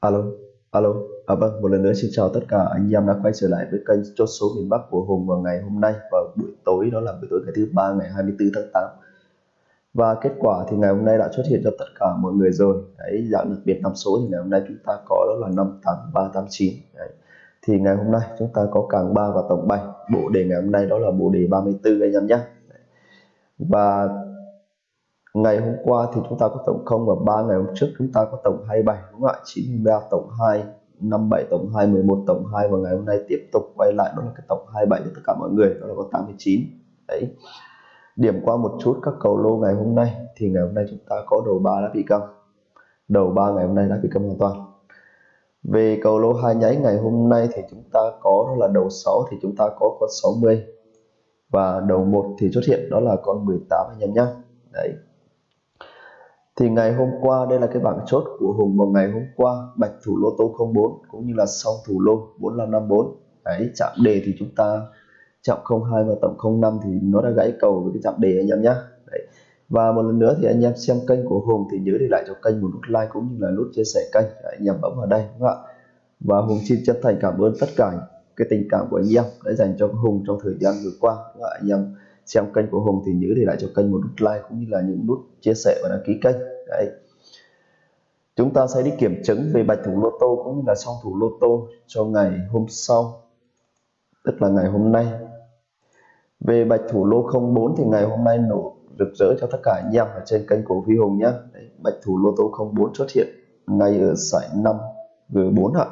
Alo, alo. À vâng, một lần nữa xin chào tất cả anh em đã quay trở lại với kênh chốt số miền Bắc của Hùng vào ngày hôm nay vào buổi tối đó là buổi tối ngày thứ ba ngày 24 tháng 8. Và kết quả thì ngày hôm nay đã xuất hiện cho tất cả mọi người rồi. Đấy, dạng đặc biệt năm số thì ngày hôm nay chúng ta có đó là 58389. Đấy. Thì ngày hôm nay chúng ta có càng 3 và tổng 7. Bộ đề ngày hôm nay đó là bộ đề 34 anh em nhé. Và ngày hôm qua thì chúng ta có tổng 0 và 3 ngày hôm trước chúng ta có tổng 27 đúng không ạ? 93 tổng 2 57 tổng 2 11 tổng 2 và ngày hôm nay tiếp tục quay lại, đó là cái tổng 27 cho tất cả mọi người, đó là có 89 đấy. Điểm qua một chút các cầu lô ngày hôm nay, thì ngày hôm nay chúng ta có đầu 3 đã bị căng đầu 3 ngày hôm nay đã bị căng hoàn toàn. Về cầu lô hai nháy ngày hôm nay thì chúng ta có, đó là đầu 6 thì chúng ta có con 60 và đầu 1 thì xuất hiện, đó là con 18 anh em nhé đấy thì ngày hôm qua đây là cái bảng chốt của Hùng vào ngày hôm qua bạch thủ lô tô 04 cũng như là song thủ lô 4554 đấy chạm đề thì chúng ta chạm 02 và tổng 05 thì nó đã gãy cầu với cái chạm đề anh em nhé đấy. và một lần nữa thì anh em xem kênh của Hùng thì nhớ để lại cho kênh một nút like cũng như là nút chia sẻ kênh đấy, anh em bấm vào đây đúng không ạ và Hùng xin chân thành cảm ơn tất cả cái tình cảm của anh em đã dành cho Hùng trong thời gian vừa qua đúng không ạ? anh em xem kênh của Hùng thì nhớ để lại cho kênh một nút like cũng như là những nút chia sẻ và đăng ký kênh. Đấy. Chúng ta sẽ đi kiểm chứng về bạch thủ lô tô cũng như là song thủ lô tô cho ngày hôm sau tức là ngày hôm nay. Về bạch thủ lô 04 thì ngày hôm nay nổ rực rỡ cho tất cả anh em ở trên kênh của Phi Hùng nhé. Đấy, bạch thủ lô tô 04 xuất hiện ngay ở giải 5 G4 ạ.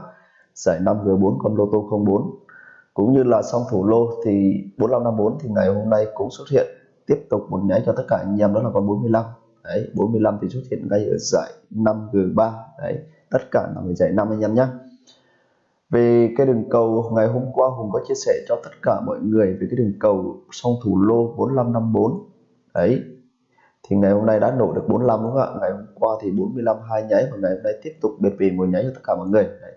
Giải 5 G4 con lô tô 04 cũng như là song thủ lô thì 4554 thì ngày hôm nay cũng xuất hiện tiếp tục một nháy cho tất cả anh em, đó là con 45 đấy 45 thì xuất hiện ngay ở giải 5G3 đấy, tất cả là về giải 5 anh em nhé. Về cái đường cầu, ngày hôm qua Hùng có chia sẻ cho tất cả mọi người về cái đường cầu song thủ lô 4554 đấy, thì ngày hôm nay đã nổ được 45 đúng không ạ? Ngày hôm qua thì 45 hai nháy và ngày hôm nay tiếp tục biệt về một nháy cho tất cả mọi người. Đấy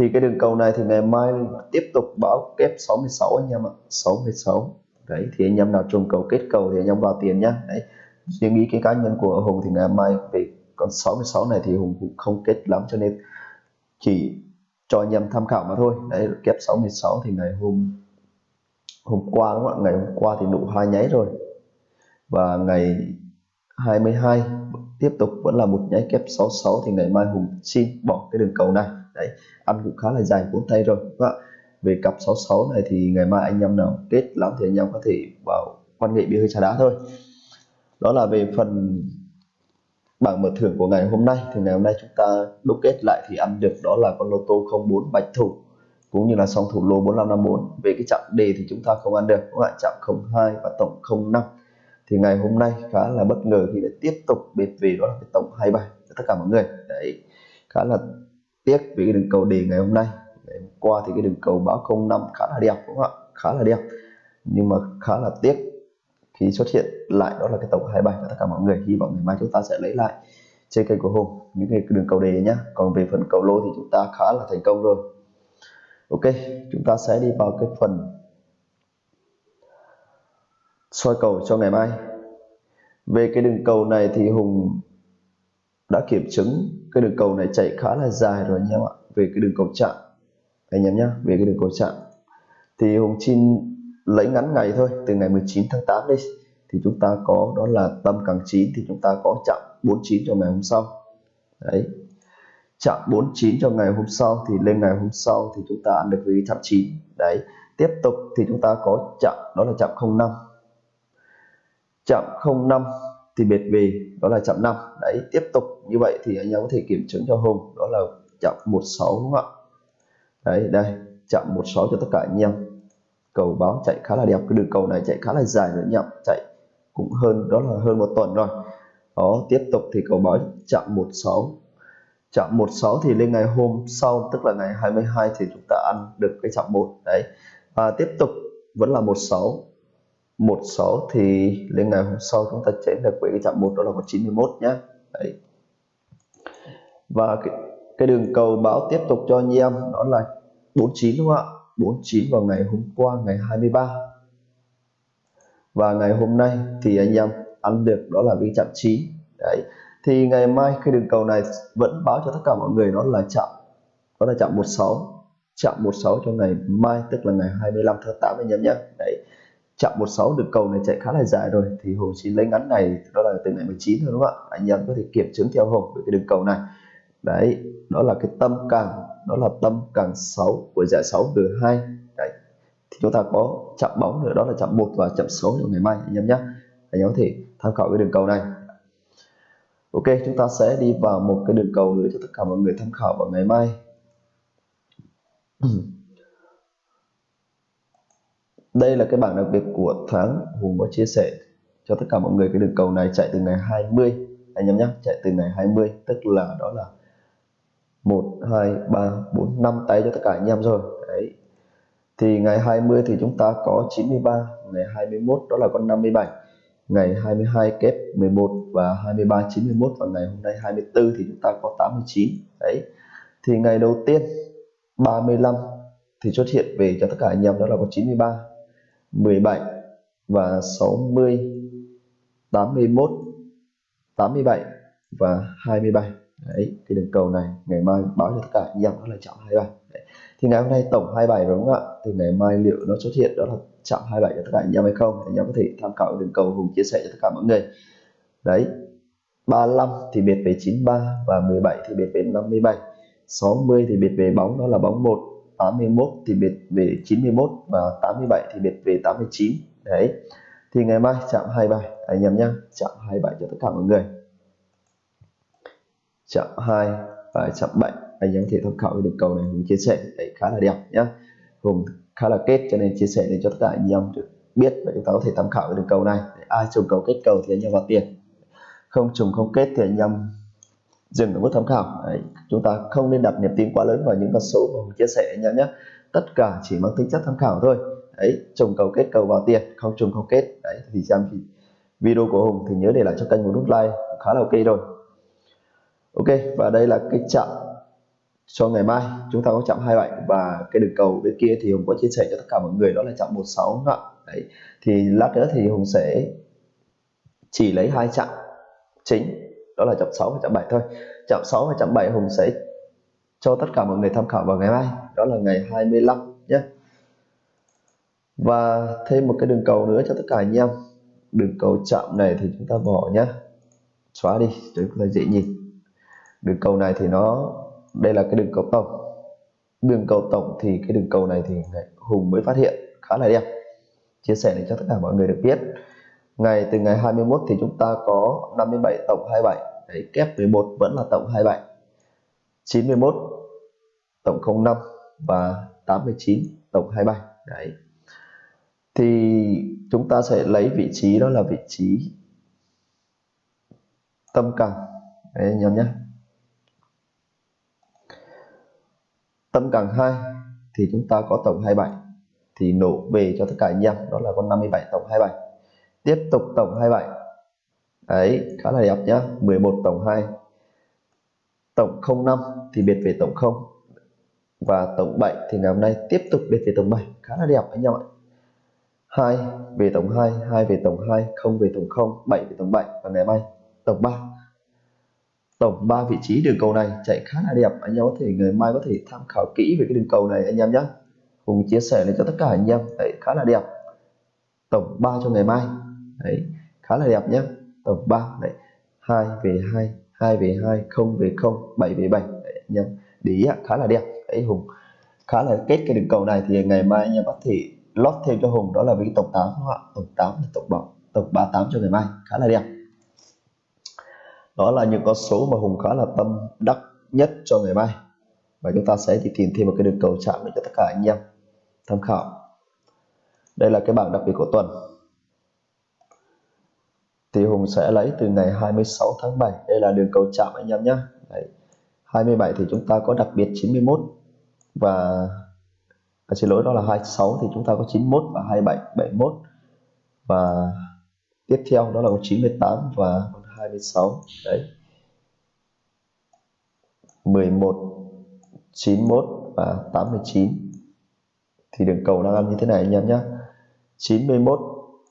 thì cái đường cầu này thì ngày mai tiếp tục báo kép 66 anh em ạ. 66 đấy, thì anh em nào trùng cầu, kết cầu thì anh em vào tiền nhá. Đấy, riêng ý cái cá nhân của Hùng thì ngày mai về con 66 này thì Hùng cũng không kết lắm cho nên chỉ cho anh em tham khảo mà thôi. Đấy, kép 66 thì ngày hôm hôm qua đúng không ạ? Ngày hôm qua thì đủ hai nháy rồi. Và ngày 22 tiếp tục vẫn là một nháy kép 66 thì ngày mai Hùng xin bỏ cái đường cầu này đấy ăn cũng khá là dài cuốn tay rồi. Và về cặp 66 này thì ngày mai anh em nào kết lắm thì anh em có thể vào quan nghệ bia hơi trà đá thôi. Đó là về phần bảng mở thưởng của ngày hôm nay. Thì ngày hôm nay chúng ta đúc kết lại thì ăn được đó là con lô tô 04 bạch thủ, cũng như là song thủ lô 4554 về cái chạm đề thì chúng ta không ăn được các bạn chạm 02 và tổng 05 thì ngày hôm nay khá là bất ngờ khi lại tiếp tục bệt về, đó là cái tổng 27 cho tất cả mọi người. Đấy, khá là tiếc vì cái đường cầu đề ngày hôm nay. Ngày hôm qua thì cái đường cầu báo 05 khá là đẹp, đúng không ạ? Khá là đẹp. Nhưng mà khá là tiếc khi xuất hiện lại đó là cái tổng 27 cho tất cả mọi người. Hy vọng ngày mai chúng ta sẽ lấy lại trên kênh của Hùng những cái đường cầu đề nhé còn về phần cầu lô thì chúng ta khá là thành công rồi. Ok, chúng ta sẽ đi vào cái phần soi cầu cho ngày mai. Về cái đường cầu này thì Hùng đã kiểm chứng, cái đường cầu này chạy khá là dài rồi anh em ạ, về cái đường cầu chạm. Anh em nhé về cái đường cầu chạm. Thì Hùng xin lấy ngắn ngày thôi, từ ngày 19 tháng 8 đi. Thì chúng ta có, đó là tâm càng 9 thì chúng ta có chạm 49 cho ngày hôm sau. Đấy. Chạm 49 cho ngày hôm sau, thì lên ngày hôm sau thì chúng ta ăn được với chạm 9 đấy. Tiếp tục thì chúng ta có chạm, đó là chạm 05 chạm 05 thì biệt về đó là chậm 5 đấy, tiếp tục như vậy thì anh em có thể kiểm chứng cho Hùng. Đó là chậm 16 đúng không ạ? Đấy, đây chậm 16 cho tất cả anh em. Cầu báo chạy khá là đẹp. Cái đường cầu này chạy khá là dài nữa nhậm chạy cũng hơn, đó là hơn một tuần rồi. Đó, tiếp tục thì cầu báo chậm 16 chậm 16 thì lên ngày hôm sau, tức là ngày 22 thì chúng ta ăn được cái chậm 1 đấy. Và tiếp tục vẫn là 16 16 thì lên ngày hôm sau chúng ta chém được với cái chạm một đó là có 91 nhé đấy. Và cái, cái đường cầu báo tiếp tục cho anh em đó là 49 đúng không ạ? 49 vào ngày hôm qua ngày 23 và ngày hôm nay thì anh em ăn được đó là cái chạm 9 đấy. Thì ngày mai cái đường cầu này vẫn báo cho tất cả mọi người nó là chạm đó là chạm 16 chạm 16 cho ngày mai tức là ngày 25 tháng 8 anh em nhé đấy chạm 16 được cầu này chạy khá là dài rồi. Thì Hùng chỉ lấy ngắn này, đó là từ ngày 19 thôi, đúng không ạ? Anh em có thể kiểm chứng theo Hùng với cái đường cầu này. Đấy, đó là cái tâm càng, đó là tâm càng 6 của giải 6 từ 2 đấy, thì chúng ta có chạm bóng nữa, đó là chạm 1 và chạm 6 trong ngày mai, anh em nhé. Anh em có thể tham khảo cái đường cầu này. Ok, chúng ta sẽ đi vào một cái đường cầu nữa cho tất cả mọi người tham khảo vào ngày mai. đây là cái bảng đặc biệt của tháng Hùng có chia sẻ cho tất cả mọi người cái đường cầu này chạy từ ngày 20 anh em nhé, chạy từ ngày 20 tức là đó là 1 2 3 4 5 tay cho tất cả anh em rồi. Đấy. Thì ngày 20 thì chúng ta có 93 ngày 21 đó là con 57 ngày 22 kép 11 và 23 91 và ngày hôm nay 24 thì chúng ta có 89 đấy. Thì ngày đầu tiên 35 thì xuất hiện về cho tất cả anh em đó là có 93 17 và 60 81 87 và 27 đấy, cái đường cầu này ngày mai báo cho tất cả anh em đó là chạm 27 đấy. thì ngày hôm nay tổng 27 đúng không ạ? Thì ngày mai liệu nó xuất hiện đó là chạm 27 cho tất cả anh em hay không? Anh em có thể tham khảo đường cầu hùng chia sẻ cho tất cả mọi người. Đấy 35 thì biệt về 93 và 17 thì biệt về 57 60 thì biệt về bóng, đó là bóng 1 81 thì biệt về 91 và 87 thì biệt về 89 đấy. Thì ngày mai chạm 27 anh em nhé chạm 27 cho tất cả mọi người. Chạm 2 và chạm 7 anh em có thể tham khảo cái đường cầu này mình chia sẻ. Đấy, khá là đẹp nhá. Hùng khá là kết cho nên chia sẻ để cho tất cả anh em được biết và chúng ta có thể tham khảo cái đường cầu này. Để ai trùng cầu kết cầu thì anh em vào tiền. Không trùng không kết thì anh em dừng ở mức tham khảo. Đấy. chúng ta không nên đặt niềm tin quá lớn vào những con số mà Hùng chia sẻ nhé nhé tất cả chỉ mang tính chất tham khảo thôi. Đấy trùng cầu kết cầu vào tiền, không trùng không kết. Đấy, thì xem thì video của Hùng thì nhớ để lại cho kênh một nút like khá là ok rồi. Ok, và đây là cái chạm cho ngày mai. Chúng ta có chạm 27 và cái đường cầu bên kia thì Hùng có chia sẻ cho tất cả mọi người, đó là chạm 16 ạ đấy, thì lát nữa thì Hùng sẽ chỉ lấy hai chạm chính đó là chạm 6 và chạm 7 thôi. Chạm 6 và chạm 7 Hùng sẽ cho tất cả mọi người tham khảo vào ngày mai. Đó là ngày 25 nhé. Và thêm một cái đường cầu nữa cho tất cả anh em. Đường cầu chạm này thì chúng ta bỏ nhé xóa đi, để chúng ta dễ nhìn. Đường cầu này thì nó, đây là cái đường cầu tổng. Đường cầu tổng thì cái đường cầu này thì Hùng mới phát hiện, khá là đẹp. Chia sẻ để cho tất cả mọi người được biết. Ngày, từ ngày 21 thì chúng ta có 57 tổng 27 đấy, kép 11 vẫn là tổng 27 91 tổng 05 và 89 tổng 27 đấy. Thì chúng ta sẽ lấy vị trí đó là vị trí tâm càng đấy, anh em nhé. Tâm càng 2 thì chúng ta có tổng 27 thì nổ về cho tất cả anh em, đó là con 57 tổng 27 tiếp tục tổng 27 đấy, khá là đẹp nhá. 11 tổng 2 tổng 05 thì biệt về tổng 0 và tổng 7 thì ngày hôm nay tiếp tục biệt về tổng 7 khá là đẹp anh em ạ 2 về tổng 2 2 về tổng 2 0 về tổng 0 7 về tổng 7 và ngày mai tổng 3 tổng 3 vị trí đường cầu này chạy khá là đẹp. Anh em có thể, ngày mai có thể tham khảo kỹ về cái đường cầu này anh em nhé cùng chia sẻ lên cho tất cả anh em. Đấy, khá là đẹp. Tổng 3 cho ngày mai. Đấy, khá là đẹp nhé tổng 3 đấy. 2 về 2 2 về 2 0 về 0 7 về 7 đấy, anh em. Để ý khá là đẹp. Đấy Hùng. Khá là kết cái đường cầu này thì ngày mai anh em có thể lót thêm cho Hùng. Đó là với tổng 8 đúng không ạ? Tổng 8 là tổng bảo tổng 38 cho ngày mai. Khá là đẹp. Đó là những con số mà Hùng khá là tâm đắc nhất cho ngày mai. Và chúng ta sẽ đi tìm thêm một cái đường cầu chạm để cho tất cả anh em tham khảo. Đây là cái bảng đặc biệt của tuần thì Hùng sẽ lấy từ ngày 26 tháng 7 đây là đường cầu chạm anh em nhé. Đấy. 27 thì chúng ta có đặc biệt 91 và à, xin lỗi đó là 26 thì chúng ta có 91 và 27 71 và tiếp theo đó là 98 và 26 đấy. 11 91 và 89 thì đường cầu đang ăn như thế này anh em nhé. 91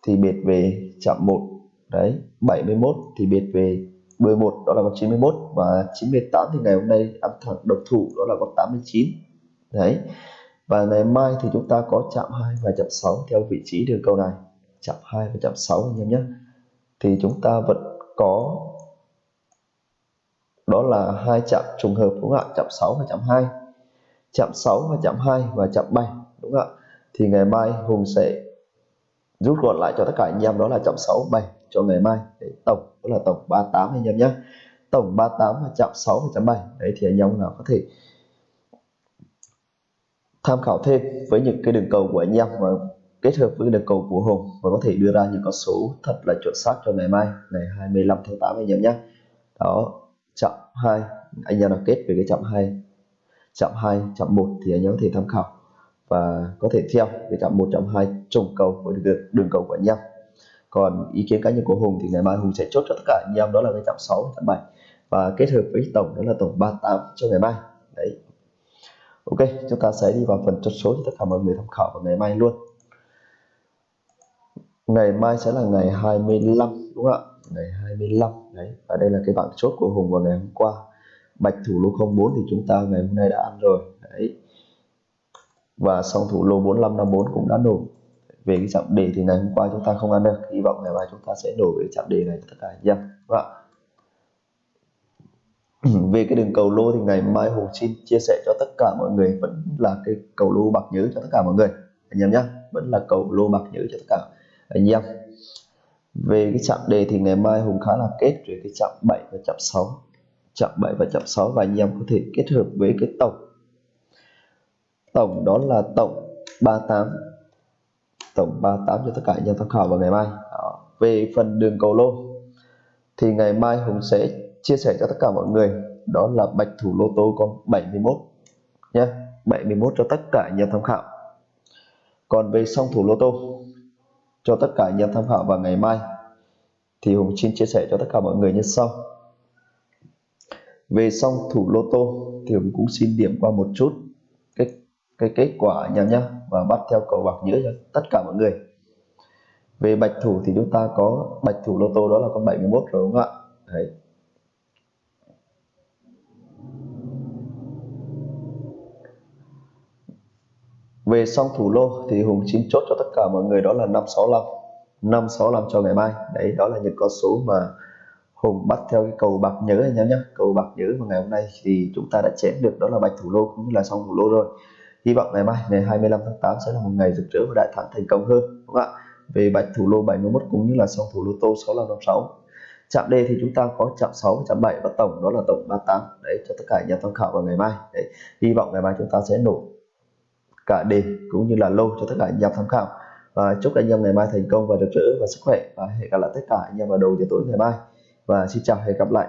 thì biệt về chạm 1 đấy 71 thì biệt về đuôi một, đó là con 91 và 98 thì ngày hôm nay ăn thẳng độc thủ, đó là con 89 đấy, và ngày mai thì chúng ta có chạm 2 và chạm 6 theo vị trí đường cầu này. Chạm 2 và chạm 6 anh em nhé. Thì chúng ta vẫn có, đó là hai chạm trùng hợp, đúng không ạ? Chạm 6 và chạm 2 chạm 6 và chạm 2 và chạm 7 đúng không ạ? Thì ngày mai Hùng sẽ rút gọn lại cho tất cả anh em, đó là chạm 6 7 cho ngày mai. Để tổng, đó là tổng 38 anh em nhé. Tổng 38 và chạm 6 và chạm 7 đấy, thì anh em nào có thể tham khảo thêm với những cái đường cầu của anh em và kết hợp với đường cầu của Hùng và có thể đưa ra những con số thật là chuẩn xác cho ngày mai, ngày 25 tháng 8 anh em nhé. Đó, chạm 2 anh em nào kết về cái chạm 2 chạm 2 chạm 1 thì anh em có thể tham khảo và có thể theo để chậm 1 chậm 2 trùng cầu với đường, đường cầu của anh em. Còn ý kiến cá nhân của Hùng thì ngày mai Hùng sẽ chốt cho tất cả anh em đó là cái chậm 6 chậm 7 và kết hợp với tổng đó là tổng 38 cho ngày mai. Đấy. Ok chúng ta sẽ đi vào phần chốt số cho tất cả mọi người tham khảo vào ngày mai luôn. Ngày mai sẽ là ngày 25 đúng không ạ? Ngày 25 đấy. Và đây là cái bảng chốt của Hùng vào ngày hôm qua. Bạch thủ lô 04 thì chúng ta ngày hôm nay đã ăn rồi. Đấy và song thủ lô 4554 cũng đã nổ về cái chạm đề thì ngày hôm qua chúng ta không ăn được. Hy vọng ngày mai chúng ta sẽ nổ về chạm đề này tất cả anh em đúng vâng ạ. Về cái đường cầu lô thì ngày mai Hùng xin chia sẻ cho tất cả mọi người, vẫn là cái cầu lô bạc nhớ cho tất cả mọi người. Anh em nhé vẫn là cầu lô bạc nhớ cho tất cả anh em. Về cái chạm đề thì ngày mai Hùng khá là kết về cái chạm 7 và chạm 6 chạm 7 và chạm 6 và anh em có thể kết hợp với cái tổng tổng đó là tổng 38 tổng 38 cho tất cả nhà tham khảo vào ngày mai. Đó. về phần đường cầu lô, thì ngày mai Hùng sẽ chia sẻ cho tất cả mọi người. Đó là bạch thủ lô tô con 71 nhé. 71 cho tất cả nhà tham khảo. Còn về song thủ lô tô, cho tất cả nhà tham khảo vào ngày mai, thì Hùng xin chia sẻ cho tất cả mọi người như sau. Về song thủ lô tô, thì Hùng cũng xin điểm qua một chút cái kết quả anh nhá và bắt theo cầu bạc nhớ cho tất cả mọi người. Về bạch thủ thì chúng ta có bạch thủ lô tô, đó là con 71 rồi, đúng không ạ? Đấy. Về song thủ lô thì Hùng chín chốt cho tất cả mọi người, đó là 565 565 cho ngày mai. Đấy, đó là những con số mà Hùng bắt theo cái cầu bạc nhớ anh em nhé cầu bạc nhớ mà ngày hôm nay thì chúng ta đã chém được, đó là bạch thủ lô cũng như là song thủ lô rồi hy vọng ngày mai, ngày 25 tháng 8 sẽ là một ngày rực rỡ và đại thắng thành công hơn, đúng không ạ? Về bạch thủ lô 71 cũng như là song thủ lô tô 6556 chạm D thì chúng ta có chạm 6 chạm 7 và tổng, đó là tổng 38 đấy, cho tất cả nhà tham khảo vào ngày mai. Đấy, hy vọng ngày mai chúng ta sẽ nổ cả đề cũng như là lô cho tất cả anh em tham khảo. Và chúc anh em ngày mai thành công và được rỡ và sức khỏe. Và hẹn gặp lại tất cả anh em vào đầu giờ tối ngày mai. Và xin chào và hẹn gặp lại.